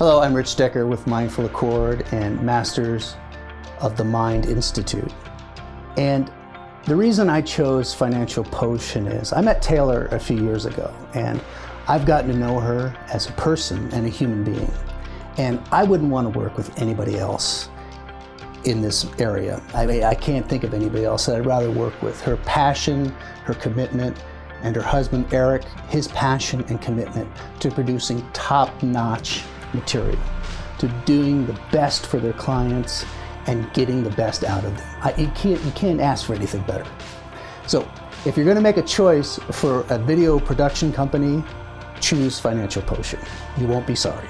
Hello, I'm Rich Decker with Mindful Accord and Masters of the Mind Institute. And the reason I chose Financial Potion is I met Taylor a few years ago and I've gotten to know her as a person and a human being. And I wouldn't want to work with anybody else in this area. I, mean, I can't think of anybody else that I'd rather work with. Her passion, her commitment, and her husband Eric, his passion and commitment to producing top-notch material, to doing the best for their clients and getting the best out of them. I, you, can't, you can't ask for anything better. So if you're gonna make a choice for a video production company, choose Financial Potion. You won't be sorry.